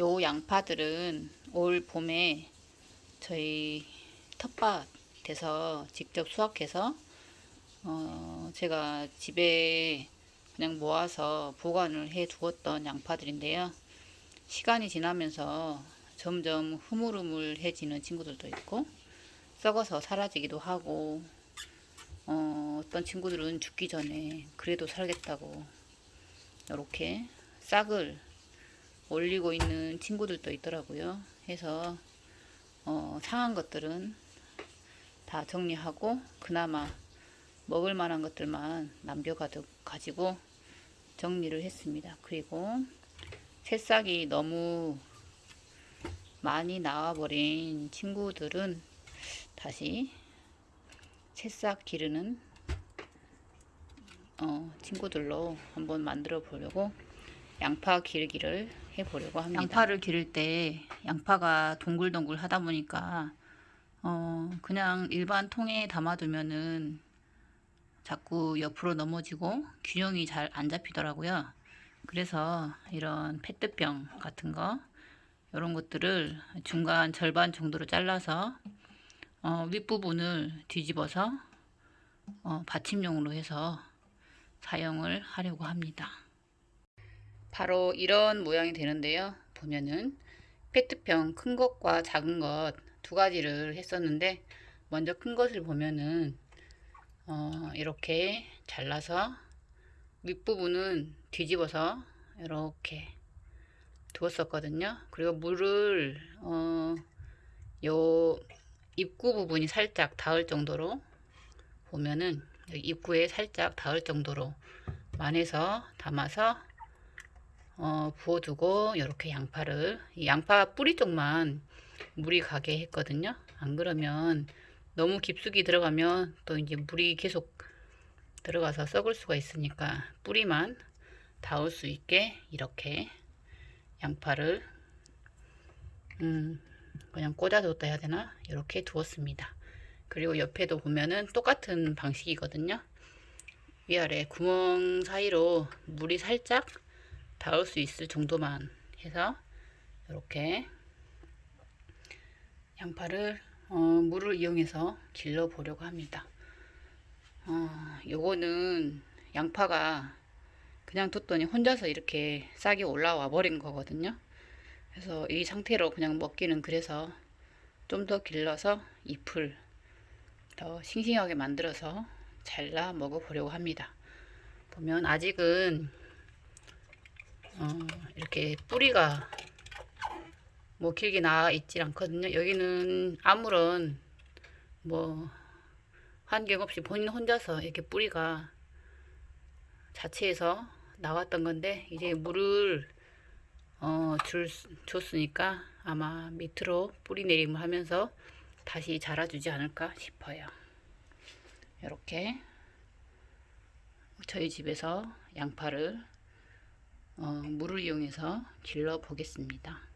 요 양파들은 올 봄에 저희 텃밭에서 직접 수확해서 어 제가 집에 그냥 모아서 보관을 해 두었던 양파들인데요. 시간이 지나면서 점점 흐물흐물해지는 친구들도 있고 썩어서 사라지기도 하고 어, 어떤 친구들은 죽기 전에 그래도 살겠다고 이렇게 싹을 올리고 있는 친구들도 있더라고요. 해서 어, 상한 것들은 다 정리하고 그나마 먹을 만한 것들만 남겨가지고 정리를 했습니다. 그리고 새싹이 너무 많이 나와버린 친구들은 다시 새싹 기르는 어, 친구들로 한번 만들어 보려고 양파 기르기를 해 보려고 합니다. 양파를 기를 때 양파가 동글동글 하다 보니까 어, 그냥 일반 통에 담아두면은 자꾸 옆으로 넘어지고 균형이 잘 안 잡히더라고요. 그래서 이런 페트병 같은 거 이런 것들을 중간 절반 정도로 잘라서 어, 윗부분을 뒤집어서 어, 받침용으로 해서 사용을 하려고 합니다. 바로 이런 모양이 되는데요. 보면은 페트병 큰 것과 작은 것 두 가지를 했었는데 먼저 큰 것을 보면은 어, 이렇게 잘라서 윗부분은 뒤집어서 이렇게 두었었거든요. 그리고 물을 어, 요 입구 부분이 살짝 닿을 정도로 보면은 입구에 살짝 닿을 정도로 만해서 담아서 어, 부어두고 이렇게 양파를 양파 뿌리 쪽만 물이 가게 했거든요. 안 그러면 너무 깊숙이 들어가면 또 이제 물이 계속 들어가서 썩을 수가 있으니까 뿌리만 닿을 수 있게 이렇게 양파를 음, 그냥 꽂아뒀다 해야 되나? 이렇게 두었습니다. 그리고 옆에도 보면은 똑같은 방식이거든요. 위아래 구멍 사이로 물이 살짝 닿을 수 있을 정도만 해서 이렇게 양파를 어, 물을 이용해서 길러 보려고 합니다. 어, 요거는 양파가 그냥 뒀더니 혼자서 이렇게 싹이 올라와 버린 거거든요. 그래서 이 상태로 그냥 먹기는 그래서 좀 더 길러서 잎을 더 싱싱하게 만들어서 잘라 먹어 보려고 합니다. 보면 아직은 어, 이렇게 뿌리가 뭐 길게 나와 있질 않거든요 여기는 아무런 뭐 환경 없이 본인 혼자서 이렇게 뿌리가 자체에서 나왔던 건데 이제 물을 어, 줄, 줬으니까 아마 밑으로 뿌리 내림을 하면서 다시 자라주지 않을까 싶어요. 이렇게 저희 집에서 양파를 어, 물을 이용해서 길러 보겠습니다.